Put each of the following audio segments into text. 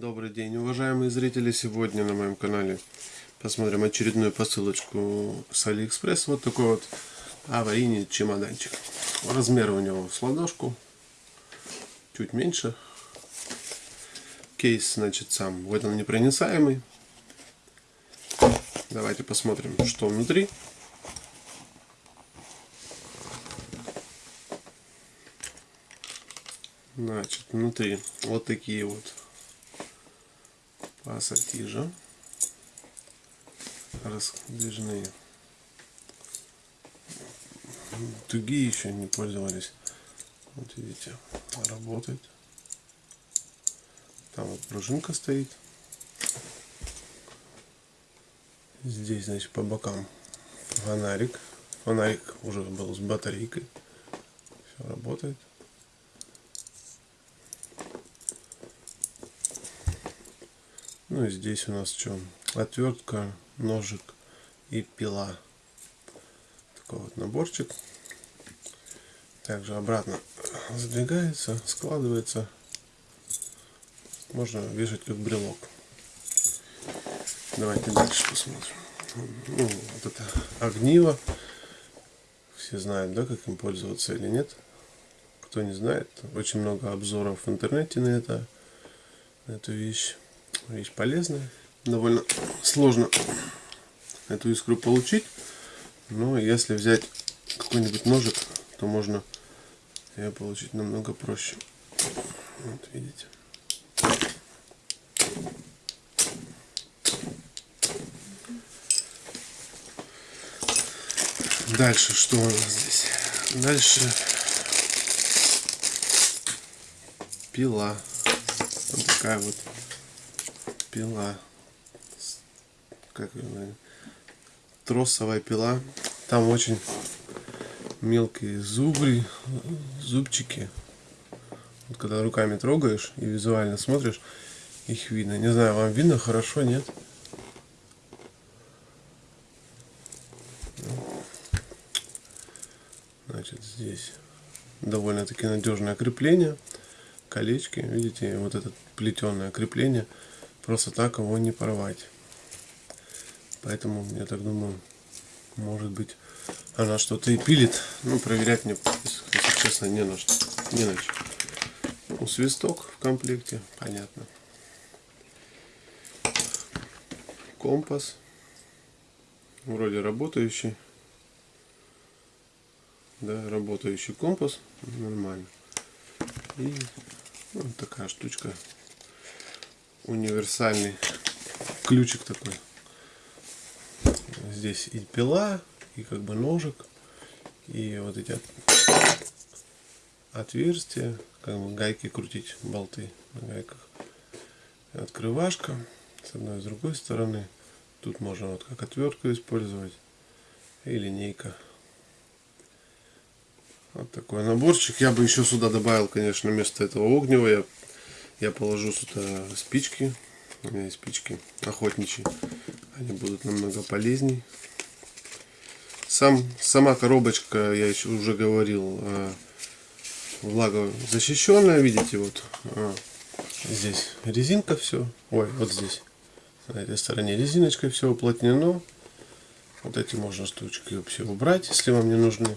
Добрый день, уважаемые зрители! Сегодня на моем канале посмотрим очередную посылочку с Алиэкспресс. Вот такой вот аварийный чемоданчик. Размер у него с ладошку, чуть меньше. Кейс, значит, сам водонепроницаемый. Давайте посмотрим, что внутри. Значит, внутри вот такие вот пассатижа раздвижные. Другие еще не пользовались. Вот видите, работает. Там вот пружинка стоит. Здесь, значит, по бокам фонарик. Фонарик уже был с батарейкой. Все работает. Ну и здесь у нас что? Отвертка, ножик и пила. Такой вот наборчик. Также обратно задвигается, складывается. Можно вешать как брелок. Давайте дальше посмотрим. Ну, вот это огниво. Все знают, да, как им пользоваться или нет. Кто не знает, очень много обзоров в интернете на это, на эту вещь вещь полезная. Довольно сложно эту искру получить. Но если взять какой-нибудь ножик, то можно ее получить намного проще. Вот видите. Дальше что у нас здесь? Дальше пила. Вот такая вот пила. Как тросовая пила. Там очень мелкие зубы, зубчики. Вот когда руками трогаешь и визуально смотришь, их видно. Не знаю, вам видно хорошо, нет? Значит, здесь довольно-таки надежное крепление. Колечки, видите, вот это плетеное крепление – просто так его не порвать. Поэтому, я так думаю, может быть, она что-то и пилит. Ну, проверять мне, если честно, не на что. Не на что. Ну, свисток в комплекте, понятно. Компас. Вроде работающий. Да, работающий компас. Нормально. И вот такая штучка универсальный ключик такой. Здесь и пила, и как бы ножик, и вот эти отверстия, как бы гайки крутить, болты на гайках. Открывашка с одной и с другой стороны. Тут можно вот как отвертку использовать и линейка. Вот такой наборчик. Я бы еще сюда добавил, конечно, вместо этого огнева. Я я положу сюда спички. У меня есть спички охотничьи. Они будут намного полезней. Сам, сама коробочка, я еще уже говорил, э, влагозащищенная. Видите, вот э, здесь резинка все. Ой, вот здесь. На этой стороне резиночкой все уплотнено. Вот эти можно штучки все убрать, если вам не нужны.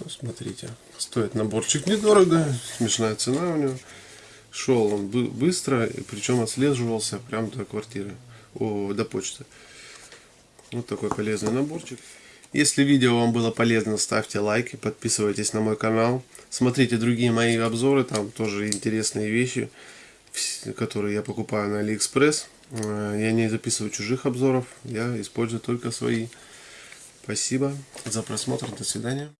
Ну, смотрите, стоит наборчик недорого, смешная цена у него. Шел он быстро, причем отслеживался прямо до квартиры, о, до почты. Вот такой полезный наборчик. Если видео вам было полезно, ставьте лайки, подписывайтесь на мой канал. Смотрите другие мои обзоры, там тоже интересные вещи, которые я покупаю на Алиэкспресс. Э, я не записываю чужих обзоров, я использую только свои. Спасибо за просмотр, до свидания.